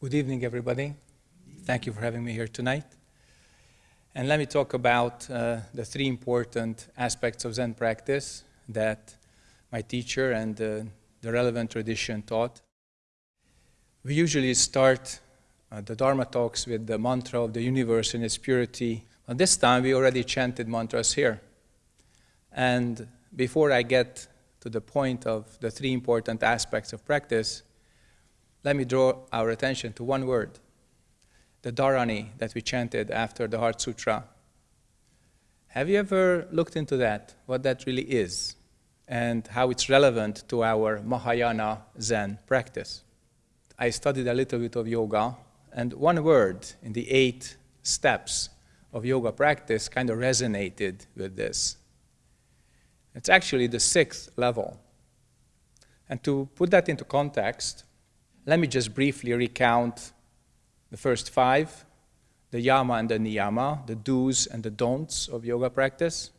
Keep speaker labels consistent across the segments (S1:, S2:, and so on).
S1: Good evening, everybody. Thank you for having me here tonight. And let me talk about uh, the three important aspects of Zen practice that my teacher and uh, the relevant tradition taught. We usually start uh, the Dharma talks with the mantra of the universe in its purity. But this time we already chanted mantras here. And before I get to the point of the three important aspects of practice, let me draw our attention to one word, the Dharani that we chanted after the Heart Sutra. Have you ever looked into that, what that really is, and how it's relevant to our Mahayana Zen practice? I studied a little bit of yoga, and one word in the eight steps of yoga practice kind of resonated with this. It's actually the sixth level. And to put that into context, let me just briefly recount the first five, the yama and the niyama, the do's and the don'ts of yoga practice,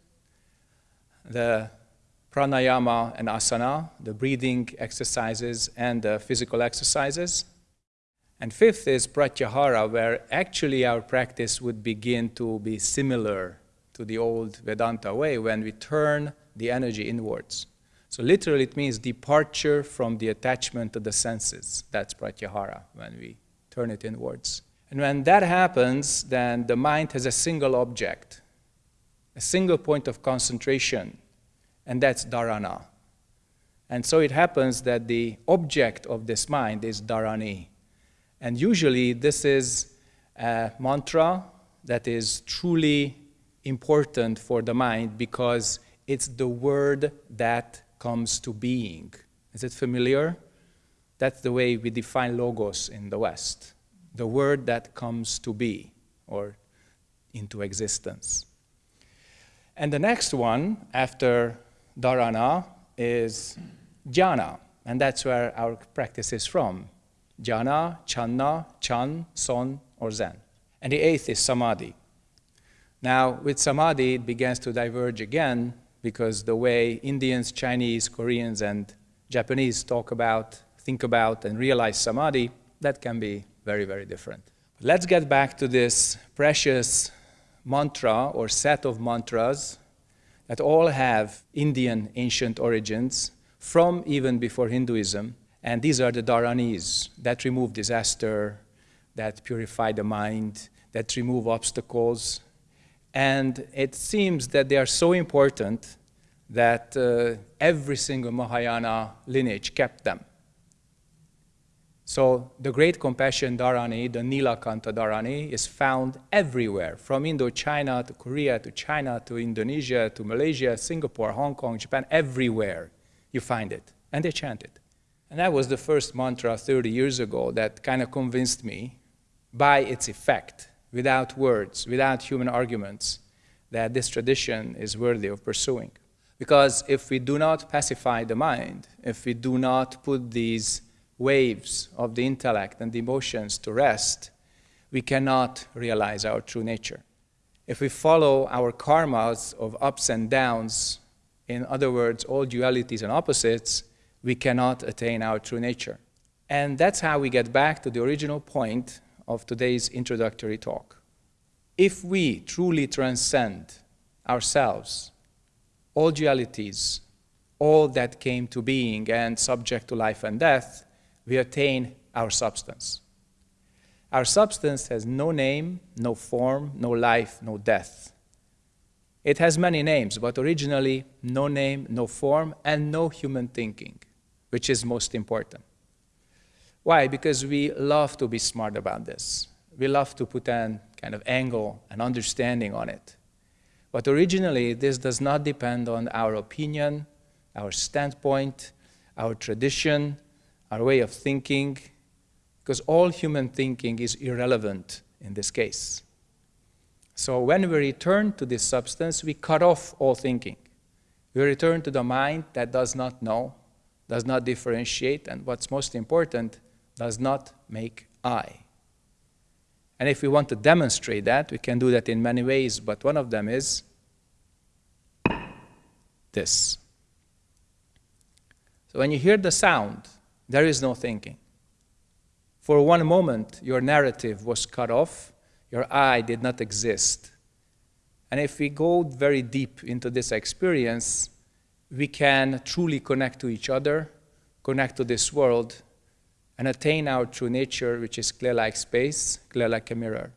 S1: the pranayama and asana, the breathing exercises and the physical exercises. And fifth is pratyahara, where actually our practice would begin to be similar to the old Vedanta way when we turn the energy inwards. So literally it means departure from the attachment to the senses. That's pratyahara, when we turn it inwards. And when that happens, then the mind has a single object, a single point of concentration, and that's dharana. And so it happens that the object of this mind is dharani. And usually this is a mantra that is truly important for the mind because it's the word that comes to being. Is it familiar? That's the way we define logos in the West. The word that comes to be or into existence. And the next one after dharana is jhana, and that's where our practice is from. Jhana, Channa, Chan, Son, or Zen. And the eighth is Samadhi. Now, with Samadhi, it begins to diverge again because the way Indians, Chinese, Koreans, and Japanese talk about, think about, and realize samadhi, that can be very, very different. Let's get back to this precious mantra or set of mantras that all have Indian ancient origins from even before Hinduism. And these are the dharanis that remove disaster, that purify the mind, that remove obstacles, and it seems that they are so important that uh, every single Mahayana lineage kept them. So the great compassion dharani, the Nilakanta dharani, is found everywhere, from Indochina to Korea to China to Indonesia to Malaysia, Singapore, Hong Kong, Japan, everywhere you find it. And they chant it. And that was the first mantra 30 years ago that kind of convinced me by its effect without words, without human arguments, that this tradition is worthy of pursuing. Because if we do not pacify the mind, if we do not put these waves of the intellect and the emotions to rest, we cannot realize our true nature. If we follow our karmas of ups and downs, in other words, all dualities and opposites, we cannot attain our true nature. And that's how we get back to the original point of today's introductory talk. If we truly transcend ourselves, all dualities, all that came to being and subject to life and death, we attain our substance. Our substance has no name, no form, no life, no death. It has many names, but originally no name, no form, and no human thinking, which is most important. Why? Because we love to be smart about this. We love to put an kind of angle and understanding on it. But originally, this does not depend on our opinion, our standpoint, our tradition, our way of thinking, because all human thinking is irrelevant in this case. So when we return to this substance, we cut off all thinking. We return to the mind that does not know, does not differentiate, and what's most important, does not make I. And if we want to demonstrate that, we can do that in many ways, but one of them is this. So when you hear the sound, there is no thinking. For one moment, your narrative was cut off, your I did not exist. And if we go very deep into this experience, we can truly connect to each other, connect to this world, and attain our true nature, which is clear like space, clear like a mirror.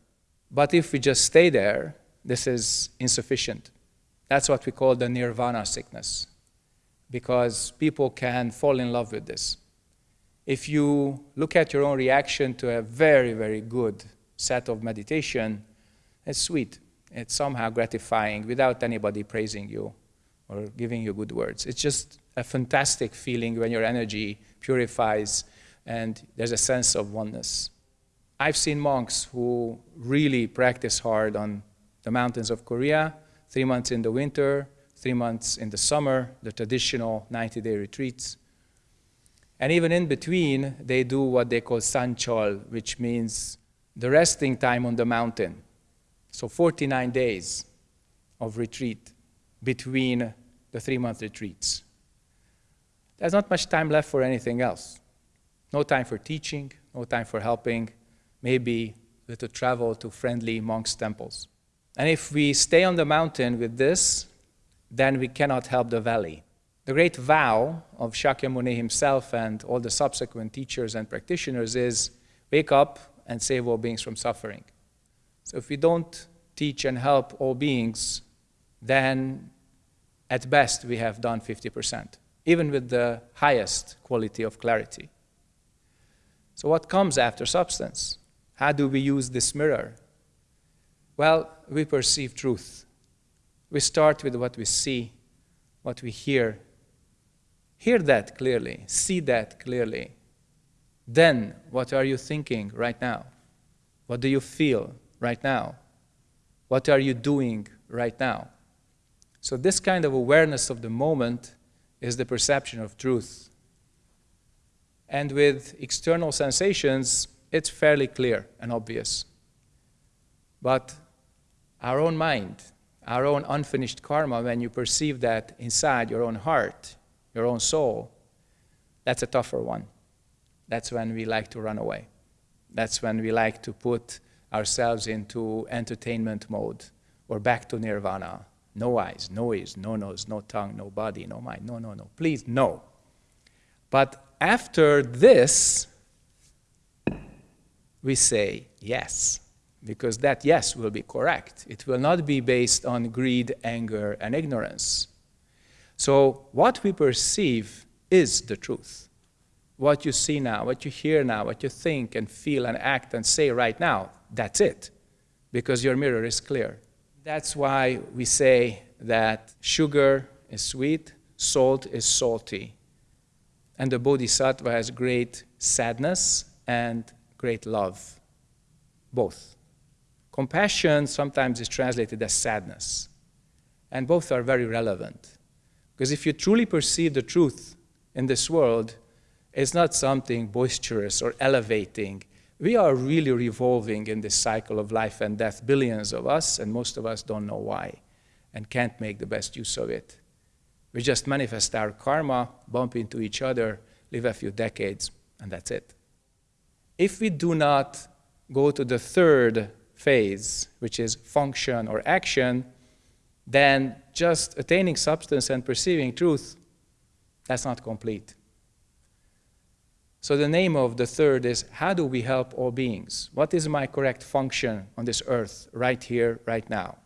S1: But if we just stay there, this is insufficient. That's what we call the nirvana sickness, because people can fall in love with this. If you look at your own reaction to a very, very good set of meditation, it's sweet. It's somehow gratifying without anybody praising you or giving you good words. It's just a fantastic feeling when your energy purifies and there's a sense of oneness. I've seen monks who really practice hard on the mountains of Korea, three months in the winter, three months in the summer, the traditional 90-day retreats. And even in between, they do what they call sanchol, which means the resting time on the mountain. So 49 days of retreat between the three-month retreats. There's not much time left for anything else. No time for teaching, no time for helping, maybe little travel to friendly monks' temples. And if we stay on the mountain with this, then we cannot help the valley. The great vow of Shakyamuni himself and all the subsequent teachers and practitioners is wake up and save all beings from suffering. So if we don't teach and help all beings, then at best we have done 50%, even with the highest quality of clarity. So what comes after substance? How do we use this mirror? Well, we perceive truth. We start with what we see, what we hear. Hear that clearly, see that clearly. Then, what are you thinking right now? What do you feel right now? What are you doing right now? So, this kind of awareness of the moment is the perception of truth. And with external sensations, it's fairly clear and obvious. But our own mind, our own unfinished karma, when you perceive that inside your own heart, your own soul, that's a tougher one. That's when we like to run away. That's when we like to put ourselves into entertainment mode or back to nirvana. No eyes, no ears, no nose, no tongue, no body, no mind. No, no, no. Please, no. But after this, we say yes, because that yes will be correct. It will not be based on greed, anger, and ignorance. So what we perceive is the truth. What you see now, what you hear now, what you think and feel and act and say right now, that's it, because your mirror is clear. That's why we say that sugar is sweet, salt is salty, and the bodhisattva has great sadness and great love, both. Compassion sometimes is translated as sadness, and both are very relevant. Because if you truly perceive the truth in this world, it's not something boisterous or elevating. We are really revolving in this cycle of life and death, billions of us, and most of us don't know why and can't make the best use of it. We just manifest our karma, bump into each other, live a few decades, and that's it. If we do not go to the third phase, which is function or action, then just attaining substance and perceiving truth, that's not complete. So the name of the third is, how do we help all beings? What is my correct function on this earth, right here, right now?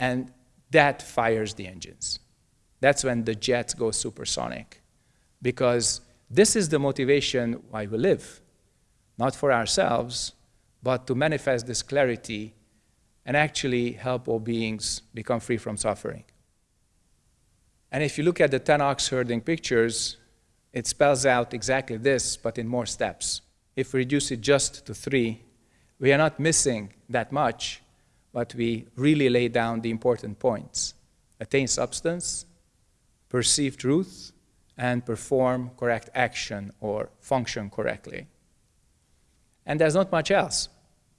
S1: And that fires the engines. That's when the jets go supersonic. Because this is the motivation why we live not for ourselves, but to manifest this clarity and actually help all beings become free from suffering. And if you look at the 10 ox herding pictures, it spells out exactly this, but in more steps. If we reduce it just to three, we are not missing that much, but we really lay down the important points. Attain substance, perceive truth, and perform correct action or function correctly. And there's not much else.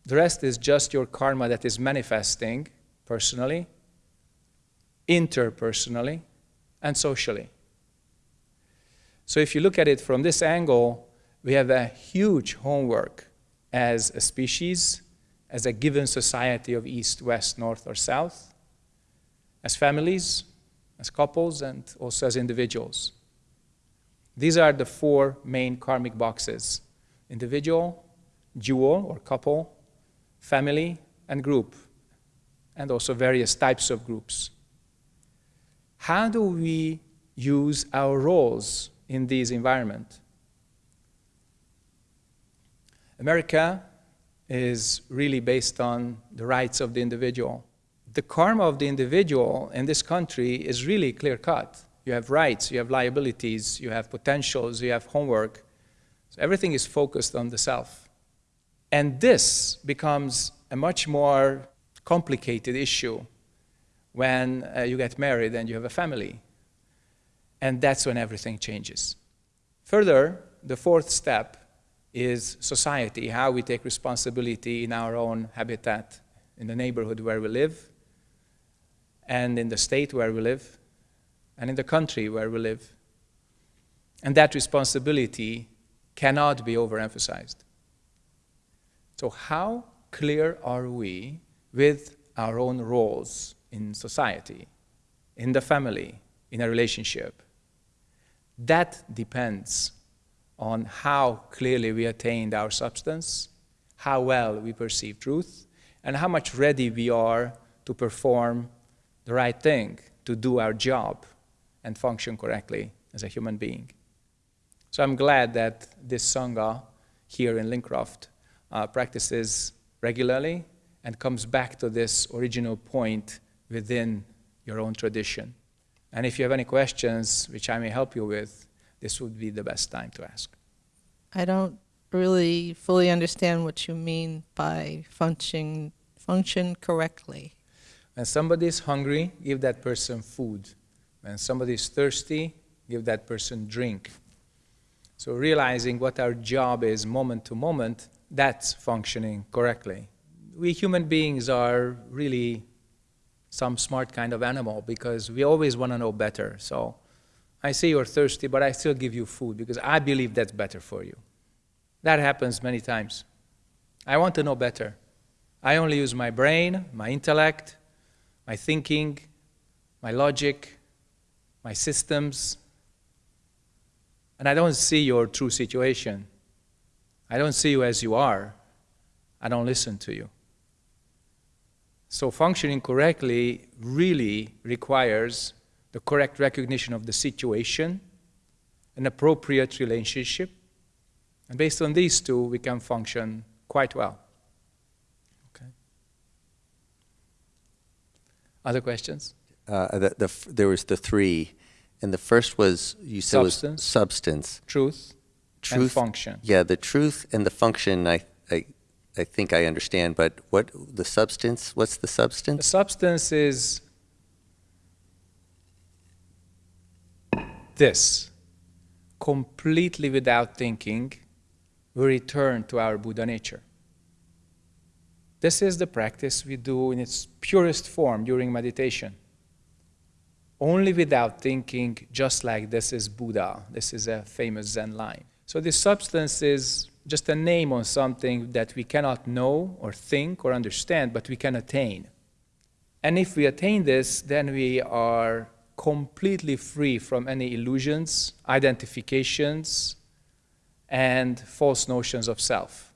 S1: The rest is just your karma that is manifesting personally, interpersonally, and socially. So if you look at it from this angle, we have a huge homework as a species, as a given society of east, west, north, or south, as families, as couples, and also as individuals. These are the four main karmic boxes individual, dual or couple, family, and group, and also various types of groups. How do we use our roles in this environment? America is really based on the rights of the individual. The karma of the individual in this country is really clear cut. You have rights, you have liabilities, you have potentials, you have homework. So everything is focused on the self. And this becomes a much more complicated issue when uh, you get married and you have a family. And that's when everything changes. Further, the fourth step is society, how we take responsibility in our own habitat, in the neighborhood where we live, and in the state where we live, and in the country where we live. And that responsibility cannot be overemphasized. So, how clear are we with our own roles in society, in the family, in a relationship? That depends on how clearly we attained our substance, how well we perceive truth, and how much ready we are to perform the right thing, to do our job and function correctly as a human being. So I'm glad that this Sangha here in Lincroft uh, practices regularly and comes back to this original point within your own tradition. And if you have any questions which I may help you with, this would be the best time to ask.
S2: I don't really fully understand what you mean by function function correctly.
S1: When somebody is hungry, give that person food. When somebody is thirsty, give that person drink. So realizing what our job is moment to moment, that's functioning correctly. We human beings are really some smart kind of animal because we always want to know better. So I see you're thirsty, but I still give you food because I believe that's better for you. That happens many times. I want to know better. I only use my brain, my intellect, my thinking, my logic, my systems, and I don't see your true situation. I don't see you as you are. I don't listen to you. So functioning correctly really requires the correct recognition of the situation, an appropriate relationship, and based on these two, we can function quite well. Okay. Other questions?
S3: Uh, the, the, there was the three, and the first was you said
S1: Substance.
S3: was substance,
S1: Truth, and
S3: truth,
S1: function.
S3: Yeah, the truth and the function. I, I, I think I understand, but what the substance? What's the substance?
S1: The
S3: substance
S1: is this completely without thinking, we return to our Buddha nature. This is the practice we do in its purest form during meditation. Only without thinking, just like this is Buddha. This is a famous Zen line. So, this substance is just a name on something that we cannot know or think or understand, but we can attain. And if we attain this, then we are completely free from any illusions, identifications, and false notions of self.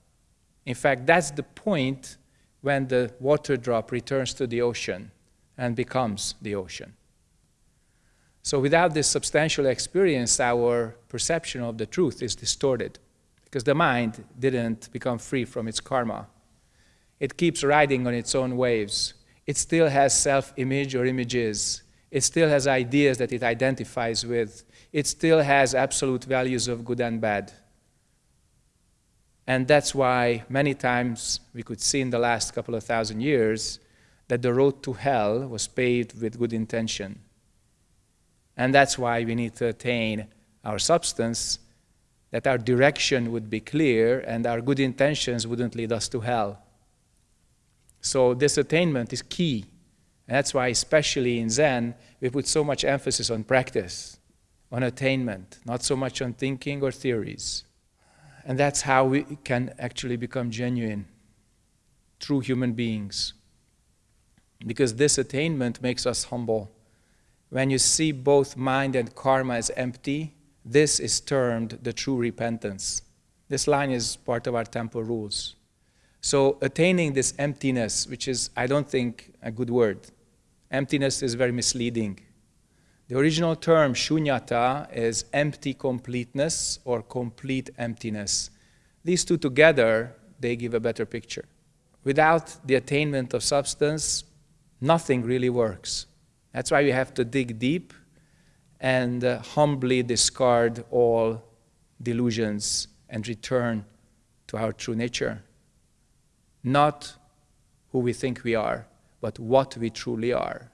S1: In fact, that's the point when the water drop returns to the ocean and becomes the ocean. So, without this substantial experience, our perception of the truth is distorted because the mind didn't become free from its karma. It keeps riding on its own waves. It still has self image or images. It still has ideas that it identifies with. It still has absolute values of good and bad. And that's why many times we could see in the last couple of thousand years that the road to hell was paved with good intention. And that's why we need to attain our substance, that our direction would be clear and our good intentions wouldn't lead us to hell. So, this attainment is key. And that's why, especially in Zen, we put so much emphasis on practice, on attainment, not so much on thinking or theories. And that's how we can actually become genuine, true human beings. Because this attainment makes us humble. When you see both mind and karma as empty, this is termed the true repentance. This line is part of our temple rules. So attaining this emptiness, which is, I don't think, a good word. Emptiness is very misleading. The original term shunyata is empty completeness or complete emptiness. These two together, they give a better picture. Without the attainment of substance, nothing really works. That's why we have to dig deep and uh, humbly discard all delusions and return to our true nature. Not who we think we are, but what we truly are.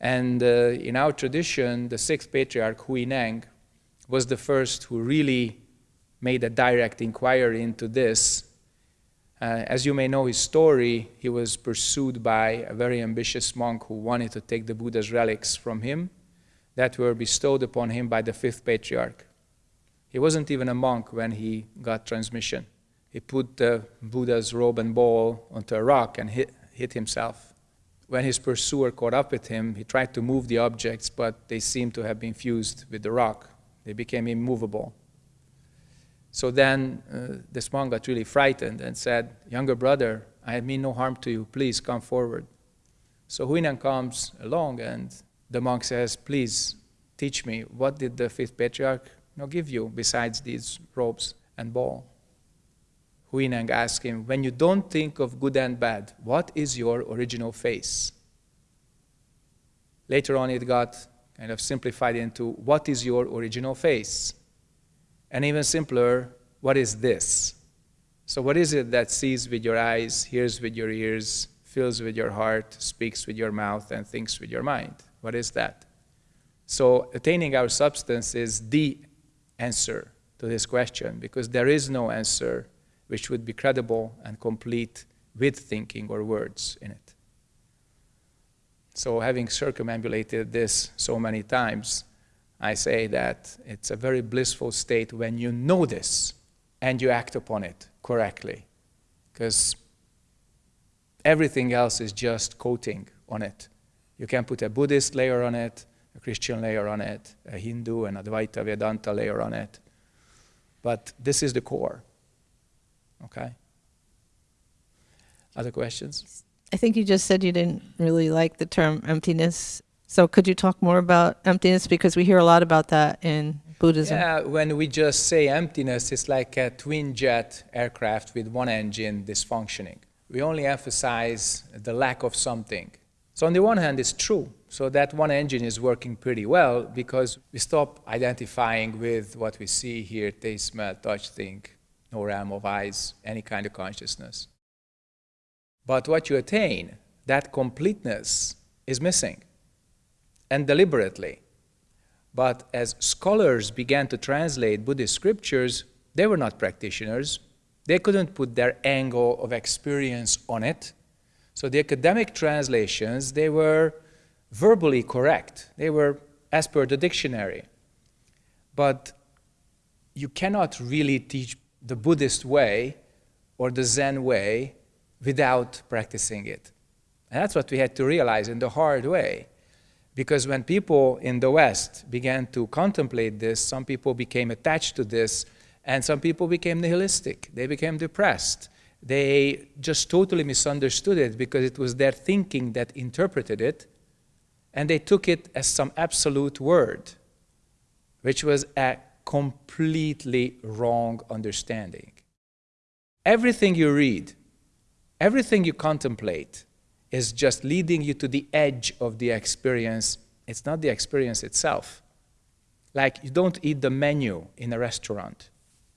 S1: And uh, in our tradition, the sixth patriarch, Hui Neng, was the first who really made a direct inquiry into this. Uh, as you may know his story, he was pursued by a very ambitious monk who wanted to take the Buddha's relics from him that were bestowed upon him by the fifth patriarch. He wasn't even a monk when he got transmission. He put the Buddha's robe and bowl onto a rock and hit, hit himself. When his pursuer caught up with him, he tried to move the objects, but they seemed to have been fused with the rock. They became immovable. So then uh, this monk got really frightened and said, Younger brother, I mean no harm to you. Please come forward. So Huineng comes along and the monk says, Please teach me, what did the fifth patriarch you know, give you besides these robes and bowl? Huineng asked him, When you don't think of good and bad, what is your original face? Later on, it got kind of simplified into, What is your original face? And even simpler, what is this? So, what is it that sees with your eyes, hears with your ears, feels with your heart, speaks with your mouth, and thinks with your mind? What is that? So, attaining our substance is the answer to this question because there is no answer which would be credible and complete with thinking or words in it. So, having circumambulated this so many times, I say that it's a very blissful state when you know this and you act upon it correctly. Because everything else is just coating on it. You can put a Buddhist layer on it, a Christian layer on it, a Hindu and Advaita Vedanta layer on it. But this is the core. Okay? Other questions?
S2: I think you just said you didn't really like the term emptiness. So could you talk more about emptiness? Because we hear a lot about that in Buddhism.
S1: Yeah, when we just say emptiness, it's like a twin jet aircraft with one engine dysfunctioning. We only emphasize the lack of something. So on the one hand, it's true. So that one engine is working pretty well because we stop identifying with what we see, hear, taste, smell, touch, think, no realm of eyes, any kind of consciousness. But what you attain, that completeness, is missing and deliberately. But as scholars began to translate Buddhist scriptures, they were not practitioners. They couldn't put their angle of experience on it. So the academic translations, they were verbally correct. They were as per the dictionary. But you cannot really teach the Buddhist way or the Zen way without practicing it. And that's what we had to realize in the hard way. Because when people in the West began to contemplate this, some people became attached to this, and some people became nihilistic. They became depressed. They just totally misunderstood it because it was their thinking that interpreted it, and they took it as some absolute word, which was a completely wrong understanding. Everything you read, everything you contemplate, is just leading you to the edge of the experience. It's not the experience itself. Like you don't eat the menu in a restaurant.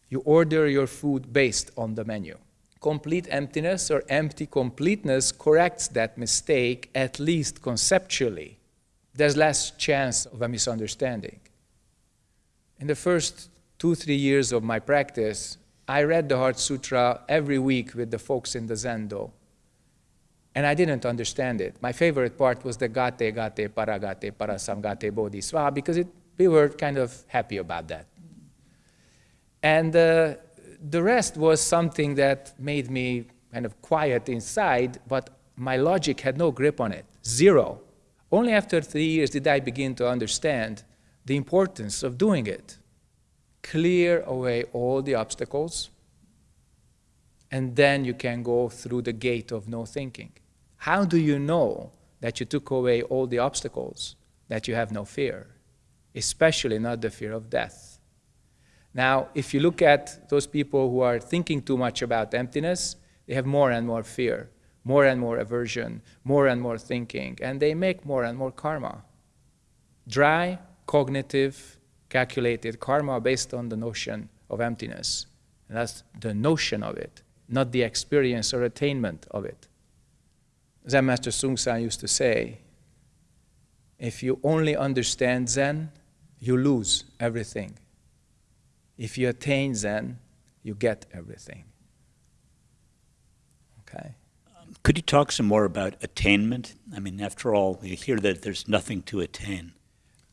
S1: You order your food based on the menu. Complete emptiness or empty completeness corrects that mistake, at least conceptually. There's less chance of a misunderstanding. In the first two, three years of my practice, I read the Heart Sutra every week with the folks in the Zendo and I didn't understand it. My favorite part was the gate, gate, paragate, parasamgate, bodhisvaha, because it, we were kind of happy about that. And uh, the rest was something that made me kind of quiet inside, but my logic had no grip on it. Zero. Only after three years did I begin to understand the importance of doing it. Clear away all the obstacles, and then you can go through the gate of no thinking. How do you know that you took away all the obstacles, that you have no fear, especially not the fear of death? Now, if you look at those people who are thinking too much about emptiness, they have more and more fear, more and more aversion, more and more thinking, and they make more and more karma. Dry, cognitive, calculated karma based on the notion of emptiness. And that's the notion of it, not the experience or attainment of it. Zen Master Seung Sahn used to say, if you only understand Zen, you lose everything. If you attain Zen, you get everything. Okay?
S4: Could you talk some more about attainment? I mean, after all, you hear that there's nothing to attain.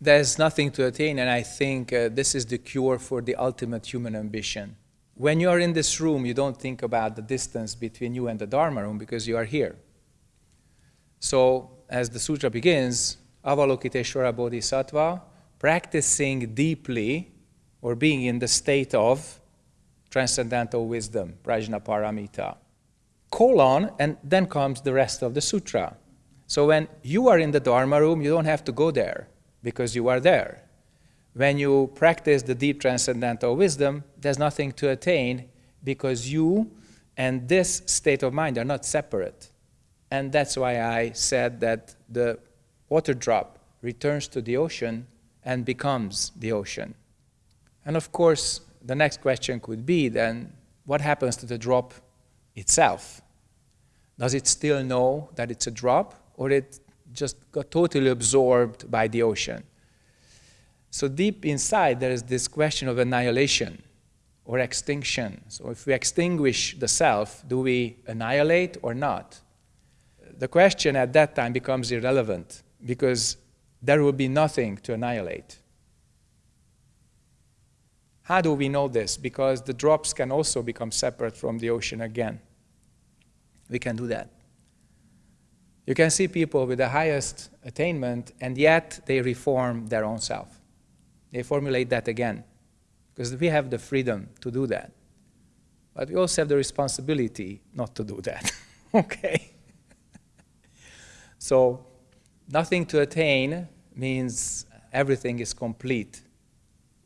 S1: There's nothing to attain, and I think uh, this is the cure for the ultimate human ambition. When you are in this room, you don't think about the distance between you and the Dharma room because you are here. So, as the sutra begins, Avalokiteshvara Bodhisattva, practicing deeply or being in the state of transcendental wisdom, Prajnaparamita. Colon, and then comes the rest of the sutra. So when you are in the Dharma room, you don't have to go there because you are there. When you practice the deep transcendental wisdom, there's nothing to attain because you and this state of mind are not separate. And that's why I said that the water drop returns to the ocean and becomes the ocean. And of course, the next question could be then, what happens to the drop itself? Does it still know that it's a drop, or it just got totally absorbed by the ocean? So deep inside, there is this question of annihilation or extinction. So if we extinguish the self, do we annihilate or not? The question at that time becomes irrelevant because there will be nothing to annihilate. How do we know this? Because the drops can also become separate from the ocean again. We can do that. You can see people with the highest attainment, and yet they reform their own self. They formulate that again, because we have the freedom to do that. But we also have the responsibility not to do that. okay? so, nothing to attain means everything is complete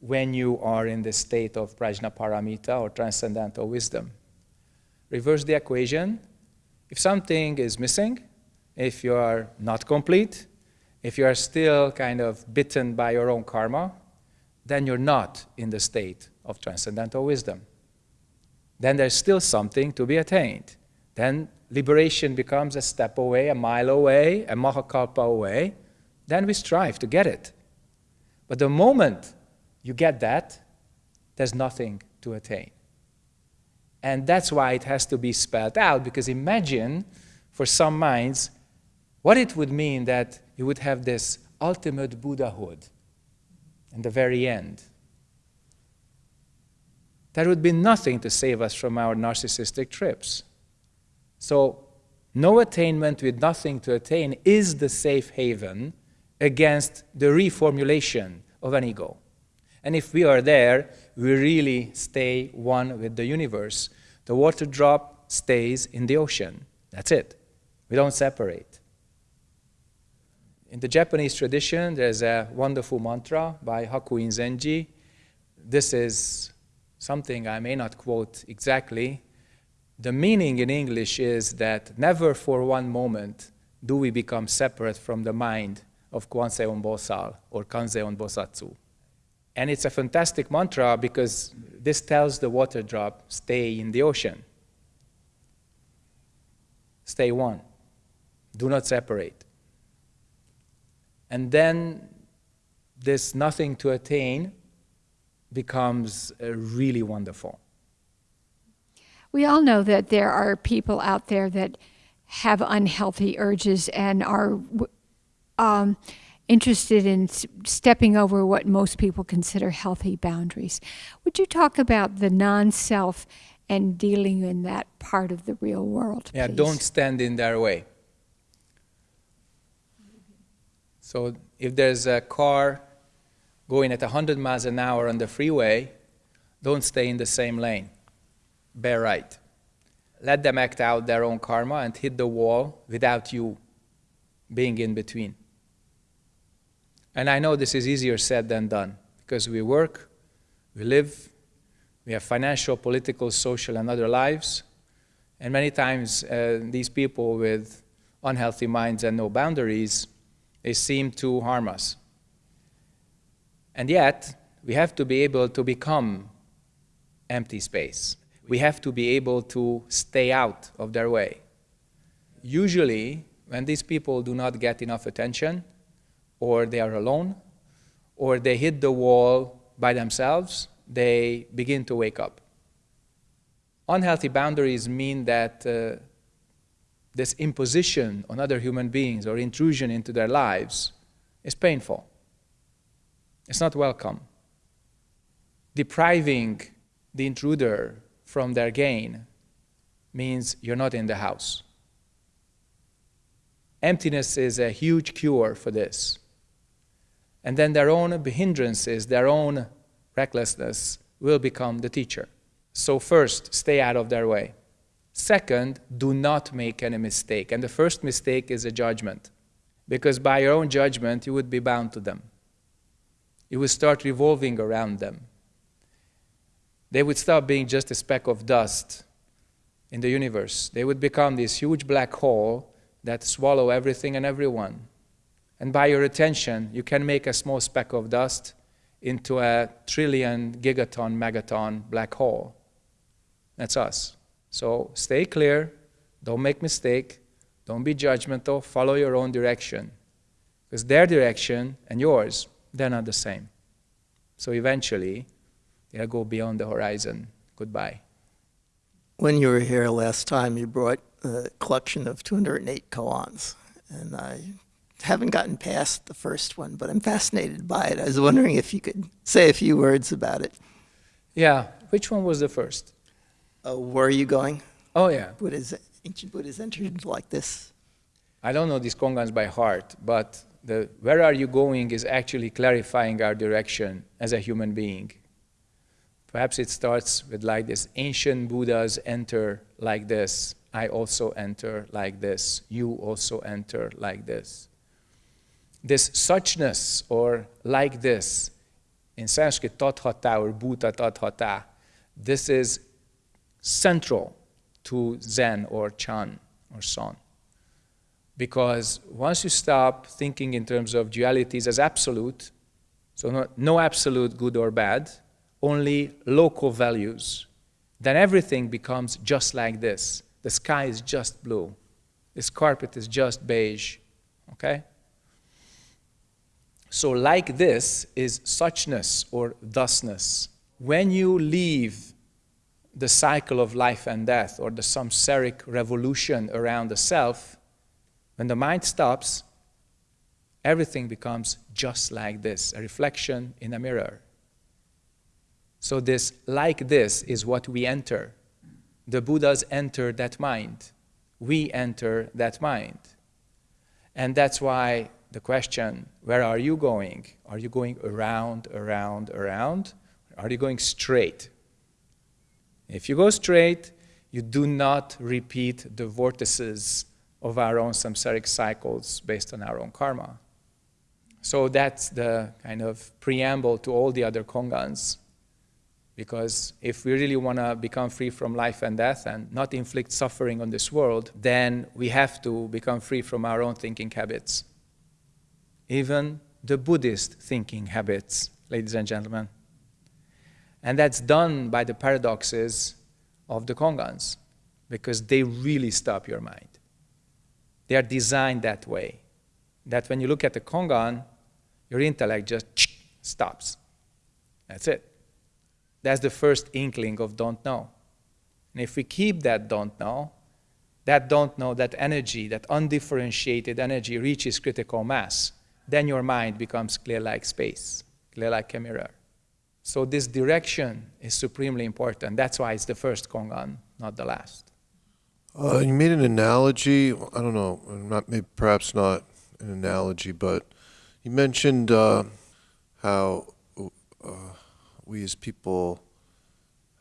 S1: when you are in the state of prajnaparamita or transcendental wisdom. Reverse the equation. If something is missing, if you are not complete, if you are still kind of bitten by your own karma, then you're not in the state of transcendental wisdom. Then there's still something to be attained. Then liberation becomes a step away, a mile away, a mahakalpa away. Then we strive to get it. But the moment you get that, there's nothing to attain. And that's why it has to be spelled out, because imagine for some minds what it would mean that you would have this ultimate Buddhahood in the very end. There would be nothing to save us from our narcissistic trips. So, no attainment with nothing to attain is the safe haven against the reformulation of an ego. And if we are there, we really stay one with the universe. The water drop stays in the ocean. That's it. We don't separate. In the Japanese tradition, there's a wonderful mantra by Hakuin Zenji. This is something I may not quote exactly. The meaning in English is that never for one moment do we become separate from the mind of Kwanseon Bosal or Kanzeon Bosatsu. And it's a fantastic mantra because this tells the water drop, stay in the ocean. Stay one. Do not separate. And then this nothing to attain becomes uh, really wonderful.
S5: We all know that there are people out there that have unhealthy urges and are um, interested in stepping over what most people consider healthy boundaries. Would you talk about the non self and dealing in that part of the real world?
S1: Yeah,
S5: please?
S1: don't stand in their way. So if there's a car going at 100 miles an hour on the freeway, don't stay in the same lane. Bear right. Let them act out their own karma and hit the wall without you being in between. And I know this is easier said than done because we work, we live, we have financial, political, social, and other lives. And many times, uh, these people with unhealthy minds and no boundaries, they seem to harm us. And yet, we have to be able to become empty space. We have to be able to stay out of their way. Usually, when these people do not get enough attention, or they are alone, or they hit the wall by themselves, they begin to wake up. Unhealthy boundaries mean that uh, this imposition on other human beings or intrusion into their lives is painful. It's not welcome. Depriving the intruder from their gain means you're not in the house. Emptiness is a huge cure for this. And then their own hindrances, their own recklessness will become the teacher. So, first, stay out of their way. Second, do not make any mistake. And the first mistake is a judgment. Because by your own judgment, you would be bound to them. You would start revolving around them. They would stop being just a speck of dust in the universe. They would become this huge black hole that swallow everything and everyone. And by your attention, you can make a small speck of dust into a trillion gigaton, megaton black hole. That's us. So stay clear, don't make mistake, don't be judgmental, follow your own direction. Because their direction and yours, they're not the same. So eventually, they'll go beyond the horizon. Goodbye.
S6: When you were here last time, you brought a collection of 208 koans, and I haven't gotten past the first one, but I'm fascinated by it. I was wondering if you could say a few words about it.
S1: Yeah, which one was the first?
S6: Uh, where are you going?
S1: Oh, yeah.
S6: Buddha's, ancient Buddha's entered like this.
S1: I don't know these kongans by heart, but the where are you going is actually clarifying our direction as a human being. Perhaps it starts with like this ancient Buddhas enter like this. I also enter like this. You also enter like this. This suchness or like this, in Sanskrit, tathata or bhuta tathata, this is central to Zen or Chan or Son. Because once you stop thinking in terms of dualities as absolute, so no, no absolute good or bad, only local values, then everything becomes just like this. The sky is just blue. This carpet is just beige. Okay? So, like this is suchness or thusness. When you leave the cycle of life and death or the samsaric revolution around the self, when the mind stops, everything becomes just like this a reflection in a mirror. So, this like this is what we enter. The Buddhas enter that mind. We enter that mind. And that's why the question where are you going? Are you going around, around, around? Are you going straight? If you go straight, you do not repeat the vortices of our own samsaric cycles based on our own karma. So that's the kind of preamble to all the other kongans. Because if we really want to become free from life and death and not inflict suffering on this world, then we have to become free from our own thinking habits. Even the Buddhist thinking habits, ladies and gentlemen. And that's done by the paradoxes of the kongans, because they really stop your mind. They are designed that way, that when you look at the kongan, your intellect just stops. That's it. That's the first inkling of don't know. And if we keep that don't know, that don't know, that energy, that undifferentiated energy reaches critical mass, then your mind becomes clear like space, clear like a mirror. So this direction is supremely important. That's why it's the first Kongan, not the last.
S7: Uh, you made an analogy. I don't know, not maybe, perhaps not an analogy, but you mentioned uh, how uh, we as people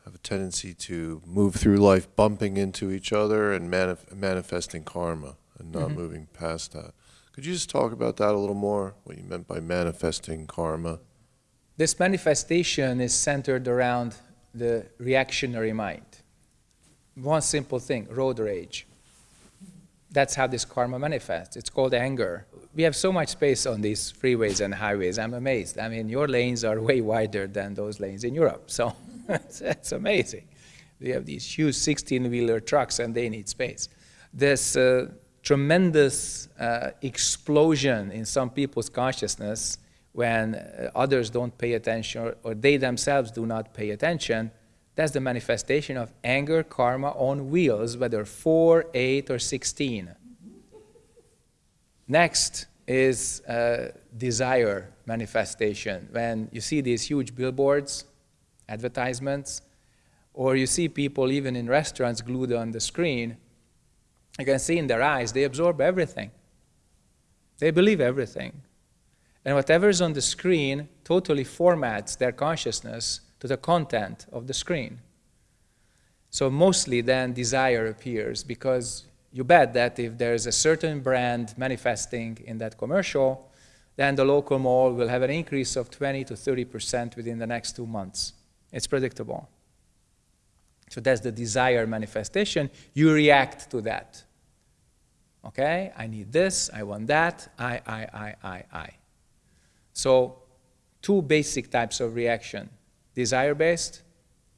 S7: have a tendency to move through life bumping into each other and manif- manifesting karma and not
S1: Mhm.
S7: moving past that. Could you just talk about that a little more? What you meant by manifesting karma?
S1: This manifestation is centered around the reactionary mind. One simple thing road rage. That's how this karma manifests. It's called anger. We have so much space on these freeways and highways. I'm amazed. I mean, your lanes are way wider than those lanes in Europe. So it's amazing. We have these huge 16 wheeler trucks and they need space. This uh, tremendous uh, explosion in some people's consciousness when uh, others don't pay attention or, or they themselves do not pay attention, that's the manifestation of anger karma on wheels, whether 4, 8, or 16. Next is uh, desire manifestation. When you see these huge billboards, advertisements, or you see people even in restaurants glued on the screen, you can see in their eyes they absorb everything. They believe everything. And whatever is on the screen totally formats their consciousness to the content of the screen. So mostly then desire appears because you bet that if there's a certain brand manifesting in that commercial, then the local mall will have an increase of 20 to 30% within the next two months. It's predictable. So that's the desire manifestation. You react to that. Okay? I need this, I want that, I, I, I, I, I. So, two basic types of reaction desire based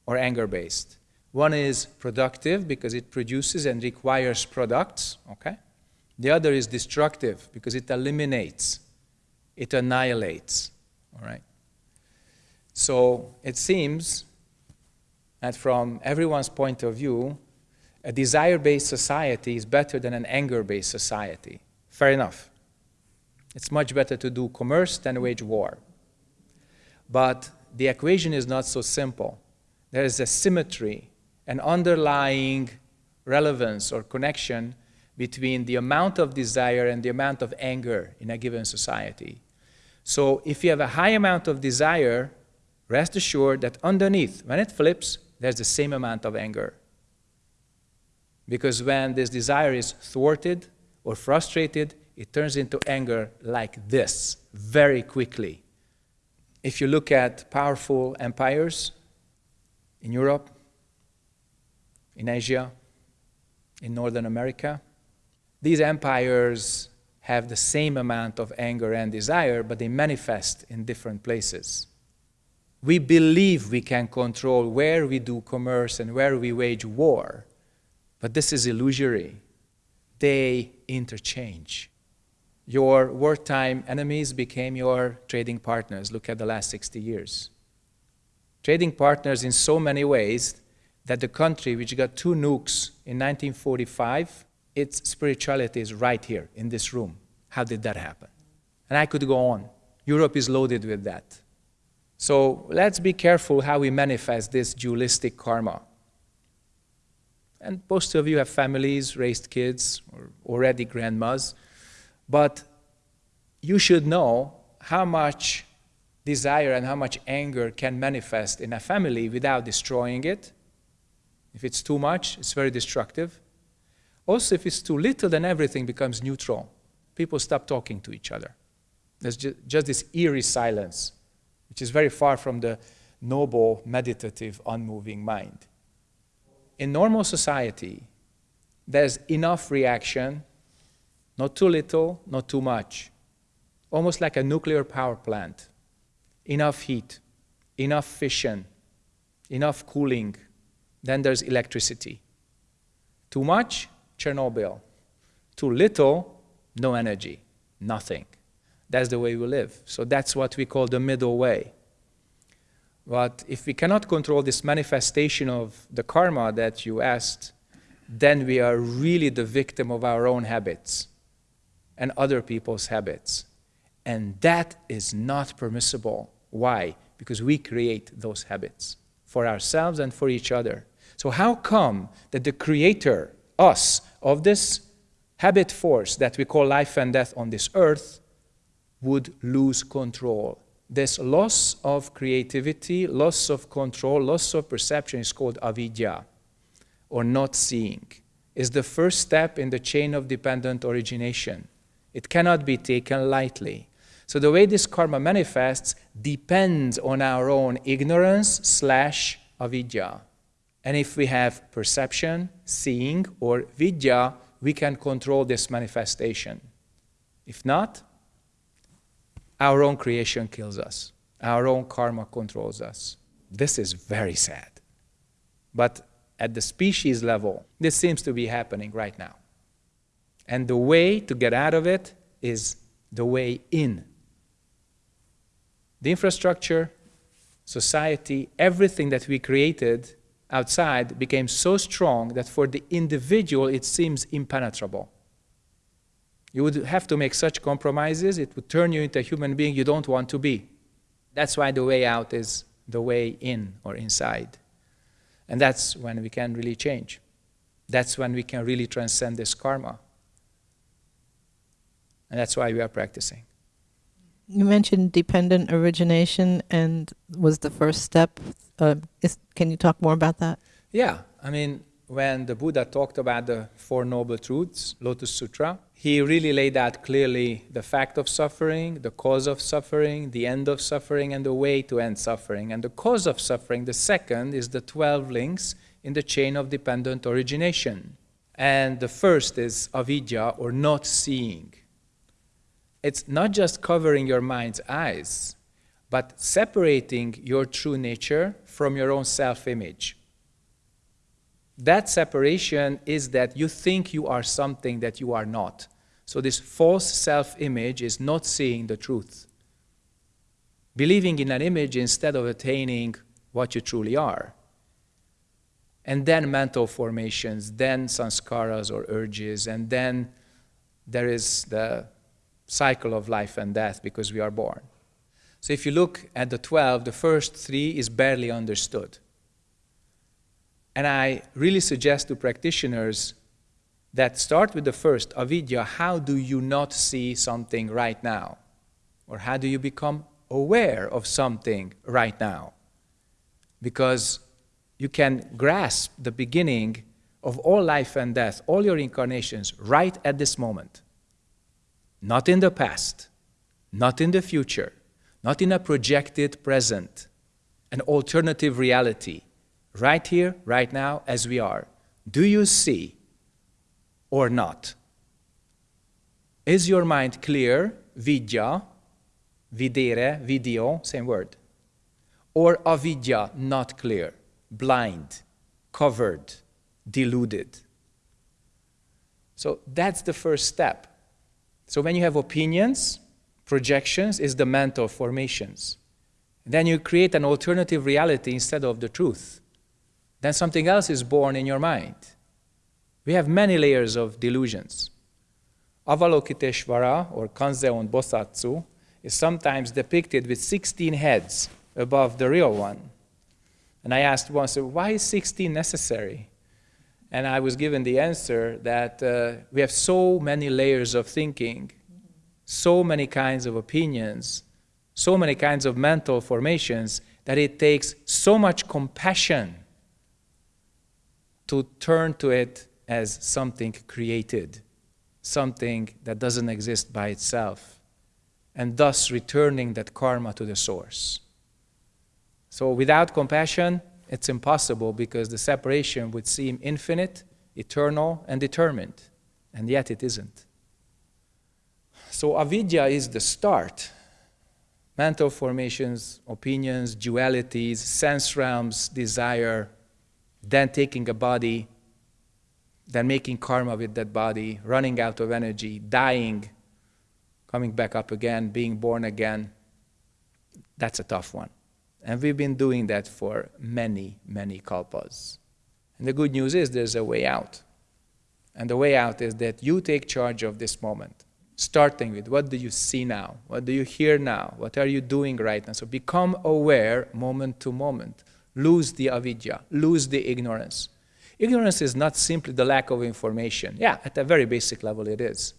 S1: or anger based. One is productive because it produces and requires products, okay? The other is destructive because it eliminates, it annihilates, all right? So it seems that from everyone's point of view, a desire based society is better than an anger based society. Fair enough. It's much better to do commerce than wage war. But the equation is not so simple. There is a symmetry, an underlying relevance or connection between the amount of desire and the amount of anger in a given society. So if you have a high amount of desire, rest assured that underneath, when it flips, there's the same amount of anger. Because when this desire is thwarted or frustrated, it turns into anger like this very quickly. If you look at powerful empires in Europe, in Asia, in Northern America, these empires have the same amount of anger and desire, but they manifest in different places. We believe we can control where we do commerce and where we wage war, but this is illusory. They interchange. Your wartime enemies became your trading partners. Look at the last 60 years. Trading partners in so many ways that the country which got two nukes in 1945, its spirituality is right here in this room. How did that happen? And I could go on. Europe is loaded with that. So let's be careful how we manifest this dualistic karma. And most of you have families, raised kids, or already grandmas. But you should know how much desire and how much anger can manifest in a family without destroying it. If it's too much, it's very destructive. Also, if it's too little, then everything becomes neutral. People stop talking to each other. There's ju- just this eerie silence, which is very far from the noble, meditative, unmoving mind. In normal society, there's enough reaction not too little, not too much. Almost like a nuclear power plant. Enough heat, enough fission, enough cooling. Then there's electricity. Too much, Chernobyl. Too little, no energy, nothing. That's the way we live. So that's what we call the middle way. But if we cannot control this manifestation of the karma that you asked, then we are really the victim of our own habits and other people's habits. And that is not permissible. Why? Because we create those habits for ourselves and for each other. So, how come that the creator, us, of this habit force that we call life and death on this earth would lose control? This loss of creativity, loss of control, loss of perception is called avidya, or not seeing, is the first step in the chain of dependent origination. It cannot be taken lightly. So the way this karma manifests depends on our own ignorance slash avidya. And if we have perception, seeing, or vidya, we can control this manifestation. If not, our own creation kills us. Our own karma controls us. This is very sad. But at the species level, this seems to be happening right now. And the way to get out of it is the way in. The infrastructure, society, everything that we created outside became so strong that for the individual it seems impenetrable. You would have to make such compromises, it would turn you into a human being you don't want to be. That's why the way out is the way in or inside. And that's when we can really change. That's when we can really transcend this karma. And that's why we are practicing.
S2: You mentioned dependent origination and was the first step. Uh, is, can you talk more about that?
S1: Yeah, I mean, when the Buddha talked about the Four Noble Truths, Lotus Sutra, he really laid out clearly the fact of suffering, the cause of suffering, the end of suffering, and the way to end suffering. And the cause of suffering, the second, is the 12 links in the chain of dependent origination. And the first is avidya, or not seeing. It's not just covering your mind's eyes, but separating your true nature from your own self image. That separation is that you think you are something that you are not. So, this false self image is not seeing the truth. Believing in an image instead of attaining what you truly are. And then mental formations, then sanskaras or urges, and then there is the cycle of life and death because we are born. So, if you look at the 12, the first three is barely understood. And I really suggest to practitioners that start with the first, avidya, how do you not see something right now? Or how do you become aware of something right now? Because you can grasp the beginning of all life and death, all your incarnations, right at this moment. Not in the past, not in the future, not in a projected present, an alternative reality, right here, right now, as we are. Do you see or not? Is your mind clear, vidya, videre, video, same word? Or avidya, not clear, blind, covered, deluded? So that's the first step. So when you have opinions, projections is the mental formations. Then you create an alternative reality instead of the truth. Then something else is born in your mind. We have many layers of delusions. Avalokiteshvara, or Kanzeon Bosatsu, is sometimes depicted with 16 heads above the real one. And I asked once, why is 16 necessary? And I was given the answer that uh, we have so many layers of thinking, so many kinds of opinions, so many kinds of mental formations, that it takes so much compassion to turn to it as something created, something that doesn't exist by itself, and thus returning that karma to the source. So without compassion, it's impossible because the separation would seem infinite, eternal, and determined, and yet it isn't. So avidya is the start. Mental formations, opinions, dualities, sense realms, desire, then taking a body then making karma with that body, running out of energy, dying, coming back up again, being born again. That's a tough one. And we've been doing that for many, many kalpas. And the good news is there's a way out. And the way out is that you take charge of this moment. starting with what do you see now? What do you hear now? What are you doing right now? So become aware moment to moment. Lose the avidya, lose the ignorance. Ignorance is not simply the lack of information. Yeah, at a very basic level it is.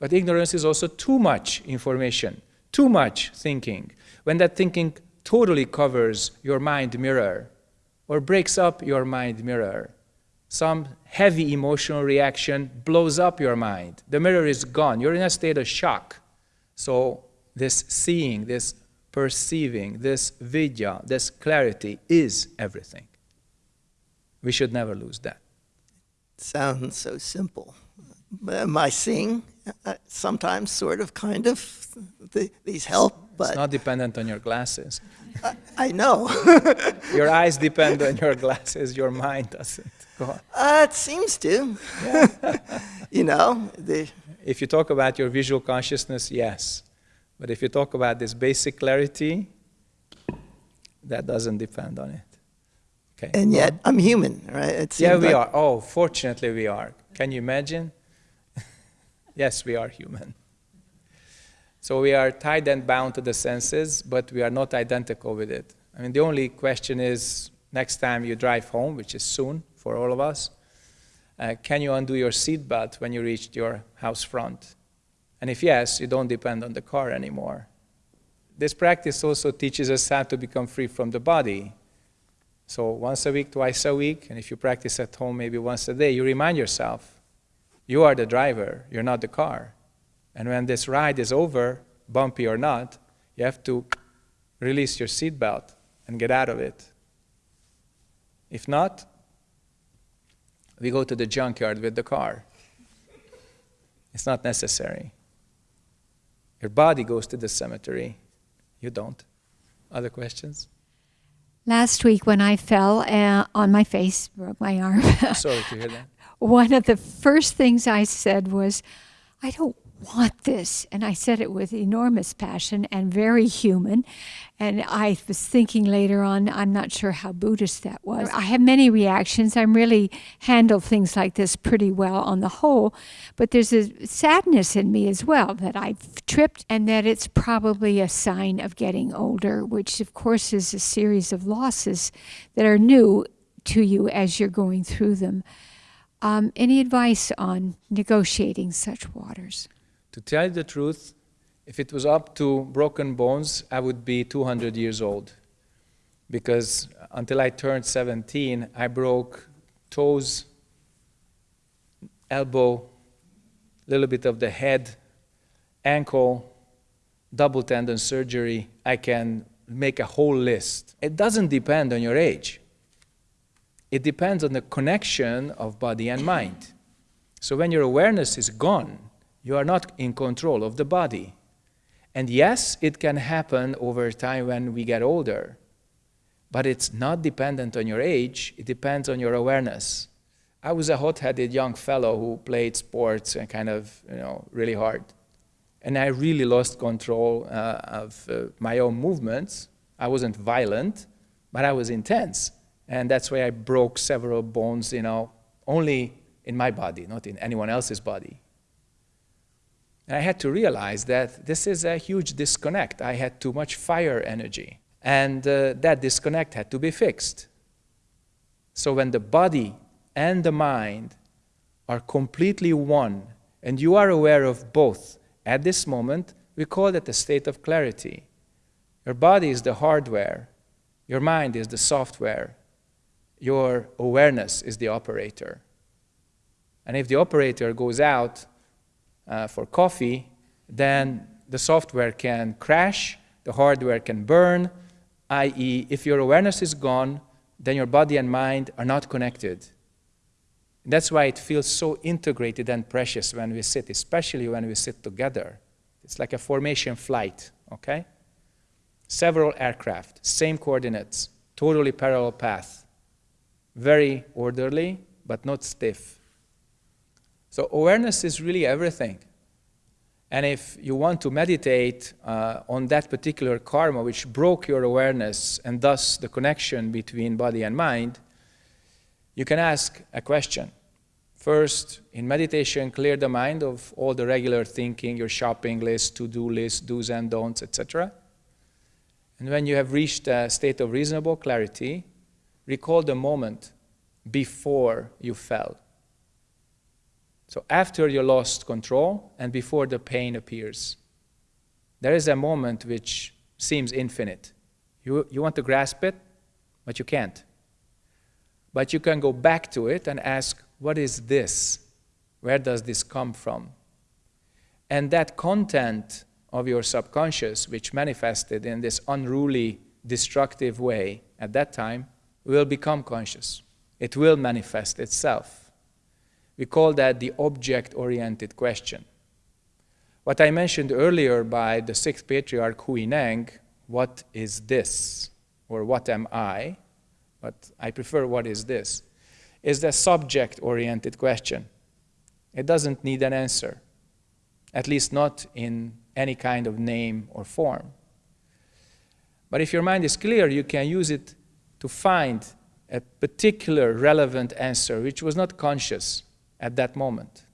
S1: But ignorance is also too much information, too much thinking. When that thinking totally covers your mind mirror or breaks up your mind mirror, some heavy emotional reaction blows up your mind. The mirror is gone. You're in a state of shock. So, this seeing, this perceiving, this vidya, this clarity is everything. We should never lose that.
S6: Sounds so simple. Am I seeing uh, sometimes, sort of, kind of, the, these help? But
S1: It's not dependent on your glasses.
S6: I, I know.
S1: Your eyes depend on your glasses, your mind doesn't. Go on.
S6: uh, it seems to. you know, the,
S1: If you talk about your visual consciousness, yes. But if you talk about this basic clarity, that doesn't depend on it. Okay.
S6: and yet. I'm human, right?
S1: Yeah, we
S6: like-
S1: are. Oh, fortunately, we are. Can you imagine? Yes, we are human. So we are tied and bound to the senses, but we are not identical with it. I mean, the only question is next time you drive home, which is soon for all of us, uh, can you undo your seatbelt when you reach your house front? And if yes, you don't depend on the car anymore. This practice also teaches us how to become free from the body. So once a week, twice a week, and if you practice at home maybe once a day, you remind yourself, you are the driver, you're not the car. And when this ride is over, bumpy or not, you have to release your seatbelt and get out of it. If not, we go to the junkyard with the car. It's not necessary. Your body goes to the cemetery. You don't. Other questions?
S5: Last week, when I fell uh, on my face, broke my arm,
S1: Sorry to hear that.
S5: One of the first things I said was, I don't want this. And I said it with enormous passion and very human. And I was thinking later on, I'm not sure how Buddhist that was. I have many reactions. I'm really handle things like this pretty well on the whole. But there's a sadness in me as well that I've tripped and that it's probably a sign of getting older, which of course is a series of losses that are new to you as you're going through them. Um, any advice on negotiating such waters?
S1: To tell you the truth, if it was up to broken bones, I would be 200 years old. Because until I turned 17, I broke toes, elbow, a little bit of the head, ankle, double tendon surgery. I can make a whole list. It doesn't depend on your age. It depends on the connection of body and mind. So when your awareness is gone, you are not in control of the body. And yes, it can happen over time when we get older, but it's not dependent on your age, it depends on your awareness. I was a hot headed young fellow who played sports and kind of, you know, really hard. And I really lost control uh, of uh, my own movements. I wasn't violent, but I was intense. And that's why I broke several bones, you know, only in my body, not in anyone else's body. And I had to realize that this is a huge disconnect. I had too much fire energy. And uh, that disconnect had to be fixed. So when the body and the mind are completely one, and you are aware of both at this moment, we call it a state of clarity. Your body is the hardware, your mind is the software, your awareness is the operator. And if the operator goes out uh, for coffee, then the software can crash, the hardware can burn, i.e., if your awareness is gone, then your body and mind are not connected. That's why it feels so integrated and precious when we sit, especially when we sit together. It's like a formation flight, okay? Several aircraft, same coordinates, totally parallel path. Very orderly, but not stiff. So awareness is really everything. And if you want to meditate uh, on that particular karma which broke your awareness and thus the connection between body and mind, you can ask a question. First, in meditation, clear the mind of all the regular thinking, your shopping list, to do list, do's and don'ts, etc. And when you have reached a state of reasonable clarity, recall the moment before you fell. So, after you lost control and before the pain appears, there is a moment which seems infinite. You, you want to grasp it, but you can't. But you can go back to it and ask, what is this? Where does this come from? And that content of your subconscious, which manifested in this unruly, destructive way at that time, will become conscious. It will manifest itself. We call that the object oriented question. What I mentioned earlier by the sixth patriarch Hui Neng, what is this? Or what am I? But I prefer what is this? Is the subject oriented question. It doesn't need an answer, at least not in any kind of name or form. But if your mind is clear, you can use it to find a particular relevant answer which was not conscious at that moment.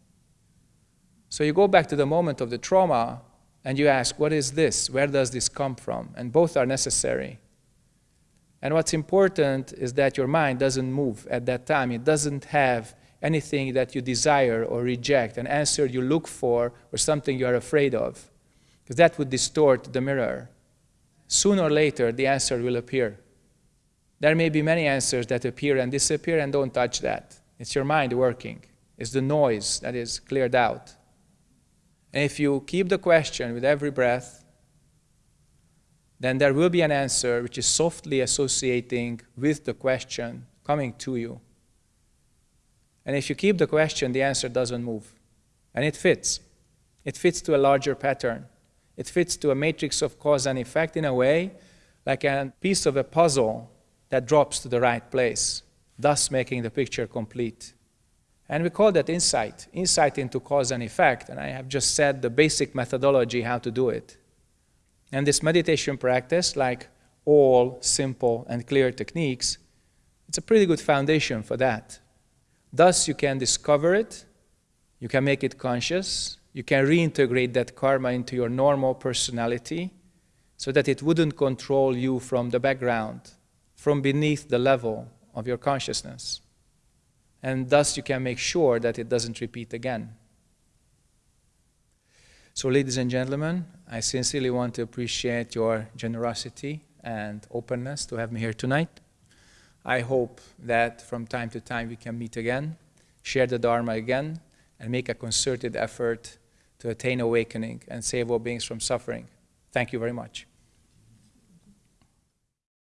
S1: So you go back to the moment of the trauma and you ask, What is this? Where does this come from? And both are necessary. And what's important is that your mind doesn't move at that time. It doesn't have anything that you desire or reject, an answer you look for, or something you are afraid of, because that would distort the mirror. Sooner or later, the answer will appear. There may be many answers that appear and disappear, and don't touch that. It's your mind working, it's the noise that is cleared out. And if you keep the question with every breath, then there will be an answer which is softly associating with the question coming to you. And if you keep the question, the answer doesn't move. And it fits. It fits to a larger pattern. It fits to a matrix of cause and effect in a way like a piece of a puzzle that drops to the right place, thus making the picture complete. And we call that insight, insight into cause and effect. And I have just said the basic methodology how to do it. And this meditation practice, like all simple and clear techniques, it's a pretty good foundation for that. Thus, you can discover it, you can make it conscious, you can reintegrate that karma into your normal personality so that it wouldn't control you from the background, from beneath the level of your consciousness. And thus, you can make sure that it doesn't repeat again. So, ladies and gentlemen, I sincerely want to appreciate your generosity and openness to have me here tonight. I hope that from time to time we can meet again, share the Dharma again, and make a concerted effort to attain awakening and save all beings from suffering. Thank you very much.